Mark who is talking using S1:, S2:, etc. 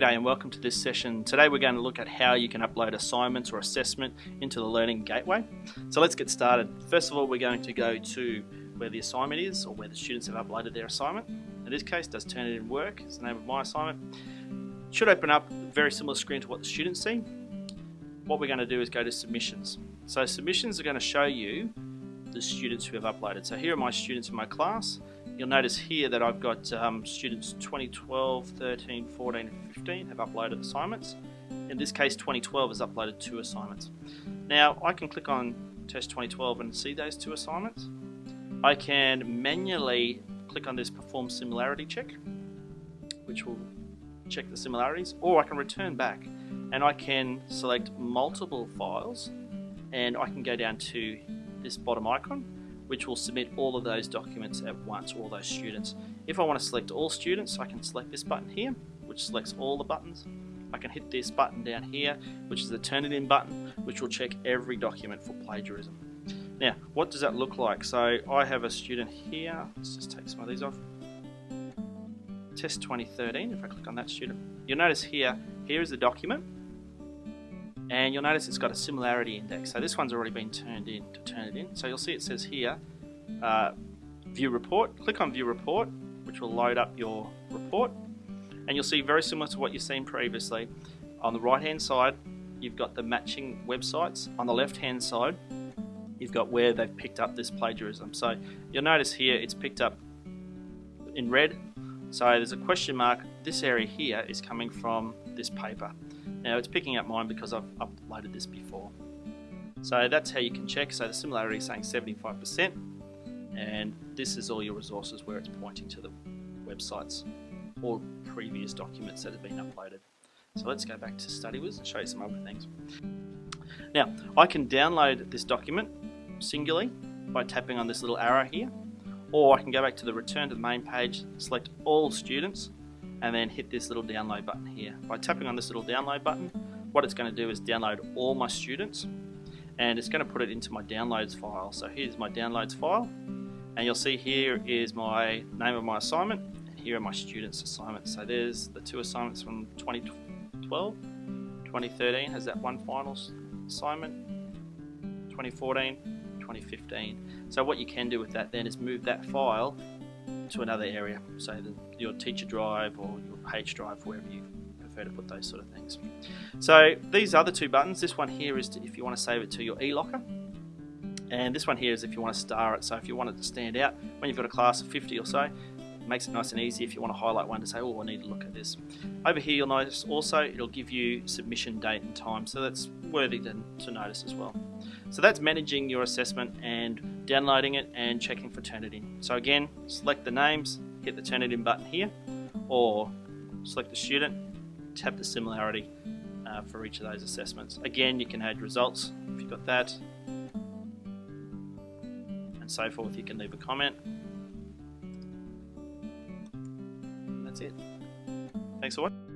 S1: G'day and welcome to this session. Today we're going to look at how you can upload assignments or assessment into the Learning Gateway. So let's get started. First of all we're going to go to where the assignment is or where the students have uploaded their assignment. In this case does Turnitin work is the name of my assignment. Should open up a very similar screen to what the students see. What we're going to do is go to submissions. So submissions are going to show you the students who have uploaded. So here are my students in my class You'll notice here that I've got um, students 2012, 13, 14 and 15 have uploaded assignments. In this case 2012 has uploaded two assignments. Now I can click on test 2012 and see those two assignments. I can manually click on this perform similarity check which will check the similarities or I can return back and I can select multiple files and I can go down to this bottom icon which will submit all of those documents at once, all those students. If I want to select all students, I can select this button here, which selects all the buttons. I can hit this button down here, which is the Turnitin button, which will check every document for plagiarism. Now, what does that look like? So I have a student here, let's just take some of these off. Test 2013, if I click on that student, you'll notice here, here is the document, and you'll notice it's got a similarity index. So this one's already been turned in to Turnitin. So you'll see it says here, uh, view report. Click on view report, which will load up your report. And you'll see very similar to what you've seen previously. On the right hand side, you've got the matching websites. On the left hand side, you've got where they've picked up this plagiarism. So you'll notice here it's picked up in red. So there's a question mark. This area here is coming from this paper. Now it's picking up mine because I've uploaded this before. So that's how you can check. So the similarity is saying 75% and this is all your resources where it's pointing to the websites or previous documents that have been uploaded. So let's go back to StudyWiz and show you some other things. Now I can download this document singularly by tapping on this little arrow here or I can go back to the return to the main page, select all students and then hit this little download button here. By tapping on this little download button, what it's going to do is download all my students and it's going to put it into my downloads file. So here's my downloads file and you'll see here is my name of my assignment and here are my students assignments. So there's the two assignments from 2012, 2013 has that one final assignment, 2014, 2015. So what you can do with that then is move that file to another area, so the, your teacher drive or your page drive, wherever you prefer to put those sort of things. So these other two buttons, this one here is to, if you want to save it to your eLocker, and this one here is if you want to star it, so if you want it to stand out, when you've got a class of 50 or so, makes it nice and easy if you want to highlight one to say, oh, I need to look at this. Over here you'll notice also it'll give you submission date and time, so that's worthy to, to notice as well. So that's managing your assessment and downloading it and checking for Turnitin. So again, select the names, hit the Turnitin button here, or select the student, tap the similarity uh, for each of those assessments. Again, you can add results if you've got that, and so forth. You can leave a comment. Thanks for.